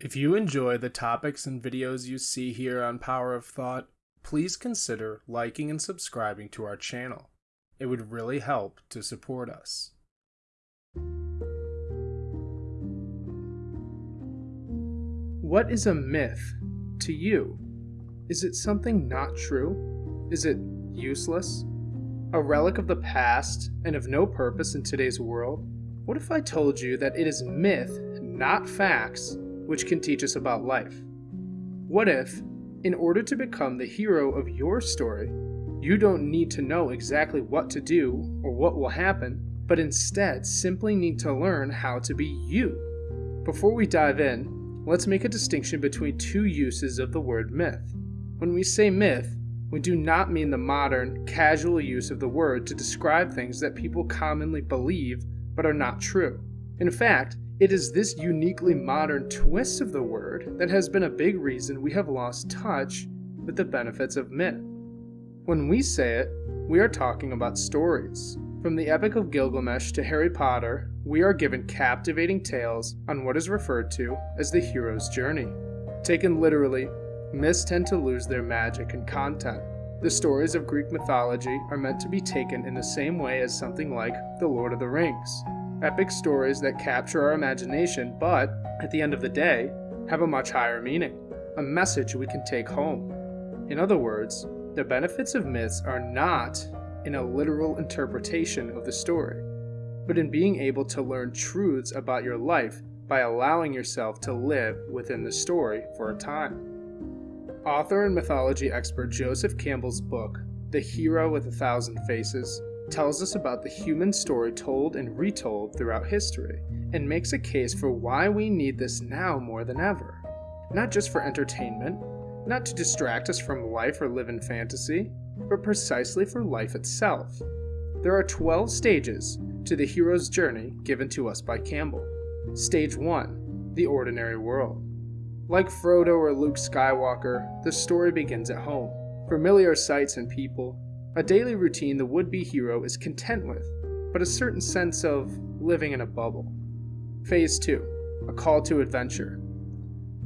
If you enjoy the topics and videos you see here on Power of Thought, please consider liking and subscribing to our channel. It would really help to support us. What is a myth to you? Is it something not true? Is it useless? A relic of the past and of no purpose in today's world? What if I told you that it is myth, not facts, which can teach us about life? What if, in order to become the hero of your story, you don't need to know exactly what to do or what will happen, but instead simply need to learn how to be you? Before we dive in, let's make a distinction between two uses of the word myth. When we say myth, we do not mean the modern, casual use of the word to describe things that people commonly believe but are not true. In fact, it is this uniquely modern twist of the word that has been a big reason we have lost touch with the benefits of myth. When we say it, we are talking about stories. From the Epic of Gilgamesh to Harry Potter, we are given captivating tales on what is referred to as the hero's journey. Taken literally, myths tend to lose their magic and content. The stories of Greek mythology are meant to be taken in the same way as something like The Lord of the Rings, epic stories that capture our imagination, but, at the end of the day, have a much higher meaning, a message we can take home. In other words, the benefits of myths are not in a literal interpretation of the story, but in being able to learn truths about your life by allowing yourself to live within the story for a time. Author and mythology expert Joseph Campbell's book, The Hero with a Thousand Faces, tells us about the human story told and retold throughout history, and makes a case for why we need this now more than ever. Not just for entertainment, not to distract us from life or live in fantasy, but precisely for life itself. There are 12 stages to the hero's journey given to us by Campbell. Stage 1 The Ordinary World. Like Frodo or Luke Skywalker, the story begins at home. Familiar sights and people, a daily routine the would be hero is content with, but a certain sense of living in a bubble. Phase 2 A Call to Adventure.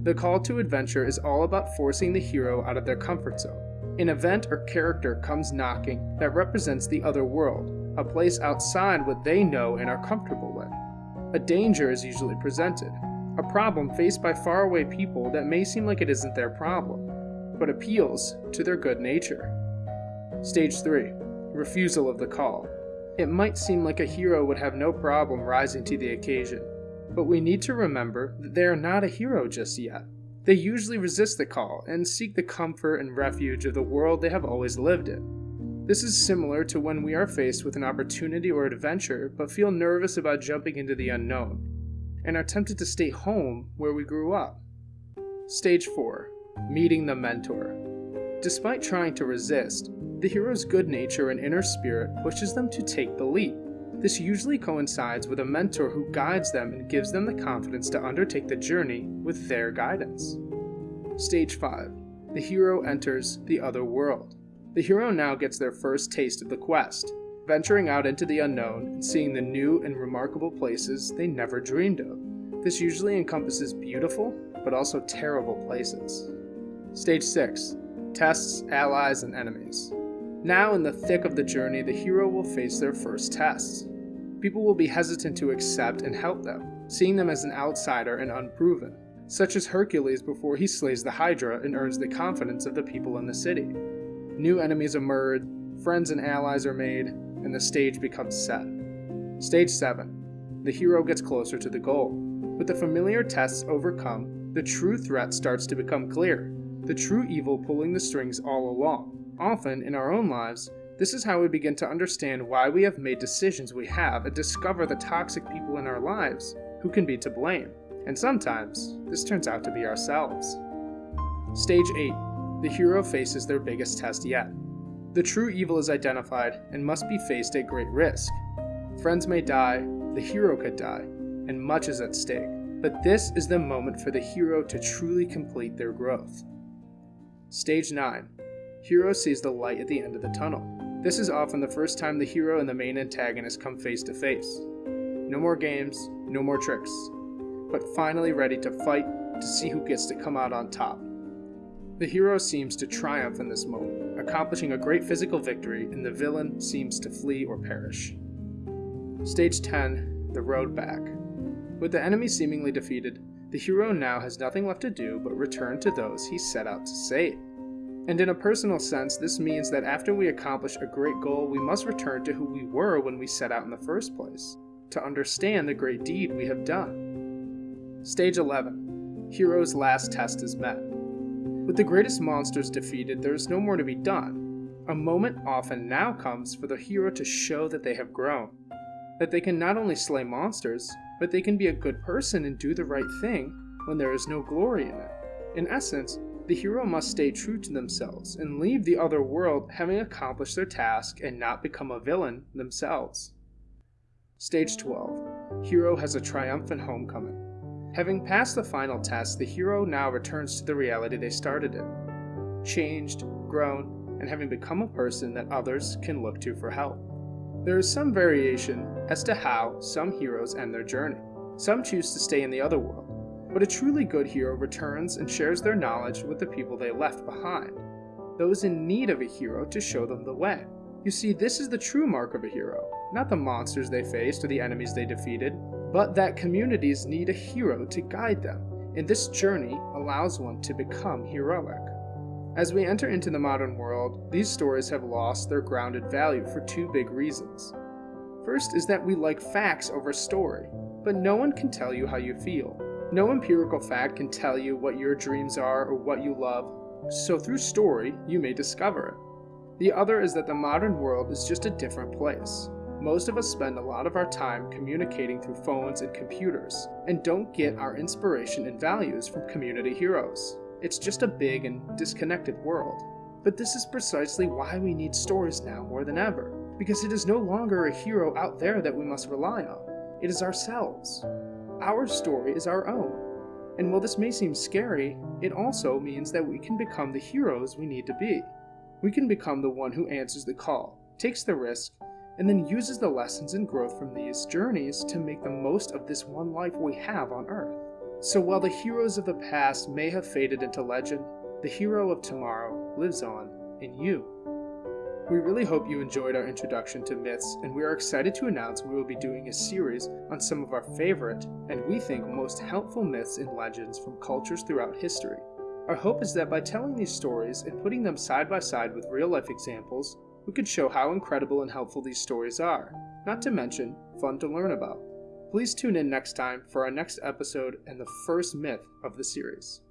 The call to adventure is all about forcing the hero out of their comfort zone. An event or character comes knocking that represents the other world, a place outside what they know and are comfortable with. A danger is usually presented, a problem faced by faraway people that may seem like it isn't their problem, but appeals to their good nature. Stage 3 Refusal of the call. It might seem like a hero would have no problem rising to the occasion, but we need to remember that they are not a hero just yet. They usually resist the call and seek the comfort and refuge of the world they have always lived in. This is similar to when we are faced with an opportunity or adventure but feel nervous about jumping into the unknown and are tempted to stay home where we grew up. Stage 4 Meeting the Mentor. Despite trying to resist, the hero's good nature and inner spirit pushes them to take the leap. This usually coincides with a mentor who guides them and gives them the confidence to undertake the journey with their guidance. Stage 5 The hero enters the other world. The hero now gets their first taste of the quest, venturing out into the unknown and seeing the new and remarkable places they never dreamed of. This usually encompasses beautiful, but also terrible places. Stage 6 Tests, Allies, and Enemies. Now, in the thick of the journey, the hero will face their first tests. People will be hesitant to accept and help them, seeing them as an outsider and unproven, such as Hercules before he slays the Hydra and earns the confidence of the people in the city. New enemies emerge, friends and allies are made, and the stage becomes set. Stage 7 The hero gets closer to the goal. With the familiar tests overcome, the true threat starts to become clear, the true evil pulling the strings all along. Often, in our own lives, this is how we begin to understand why we have made decisions we have and discover the toxic people in our lives who can be to blame. And sometimes, this turns out to be ourselves. Stage 8 The hero faces their biggest test yet. The true evil is identified and must be faced at great risk. Friends may die, the hero could die, and much is at stake. But this is the moment for the hero to truly complete their growth. Stage 9 Hero sees the light at the end of the tunnel. This is often the first time the hero and the main antagonist come face to face. No more games, no more tricks, but finally ready to fight to see who gets to come out on top. The hero seems to triumph in this moment, accomplishing a great physical victory, and the villain seems to flee or perish. Stage 10 The Road Back. With the enemy seemingly defeated, the hero now has nothing left to do but return to those he set out to save. And in a personal sense, this means that after we accomplish a great goal, we must return to who we were when we set out in the first place, to understand the great deed we have done. Stage 11 Hero's last test is met. With the greatest monsters defeated, there is no more to be done. A moment often now comes for the hero to show that they have grown, that they can not only slay monsters, but they can be a good person and do the right thing when there is no glory in it. In essence, the hero must stay true to themselves and leave the other world having accomplished their task and not become a villain themselves. Stage 12 Hero has a triumphant homecoming. Having passed the final test, the hero now returns to the reality they started in. Changed, grown, and having become a person that others can look to for help. There is some variation as to how some heroes end their journey. Some choose to stay in the other world, but a truly good hero returns and shares their knowledge with the people they left behind, those in need of a hero to show them the way. You see, this is the true mark of a hero, not the monsters they faced or the enemies they defeated, but that communities need a hero to guide them, and this journey allows one to become heroic. As we enter into the modern world, these stories have lost their grounded value for two big reasons. First is that we like facts over story, but no one can tell you how you feel. No empirical fact can tell you what your dreams are or what you love, so through story, you may discover it. The other is that the modern world is just a different place. Most of us spend a lot of our time communicating through phones and computers, and don't get our inspiration and values from community heroes. It's just a big and disconnected world. But this is precisely why we need stories now more than ever, because it is no longer a hero out there that we must rely on. It is ourselves. Our story is our own. And while this may seem scary, it also means that we can become the heroes we need to be. We can become the one who answers the call, takes the risk, and then uses the lessons and growth from these journeys to make the most of this one life we have on Earth. So while the heroes of the past may have faded into legend, the hero of tomorrow lives on in you. We really hope you enjoyed our introduction to myths, and we are excited to announce we will be doing a series on some of our favorite, and we think most helpful myths and legends from cultures throughout history. Our hope is that by telling these stories and putting them side by side with real life examples, we could show how incredible and helpful these stories are, not to mention fun to learn about. Please tune in next time for our next episode and the first myth of the series.